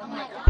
Oh my god.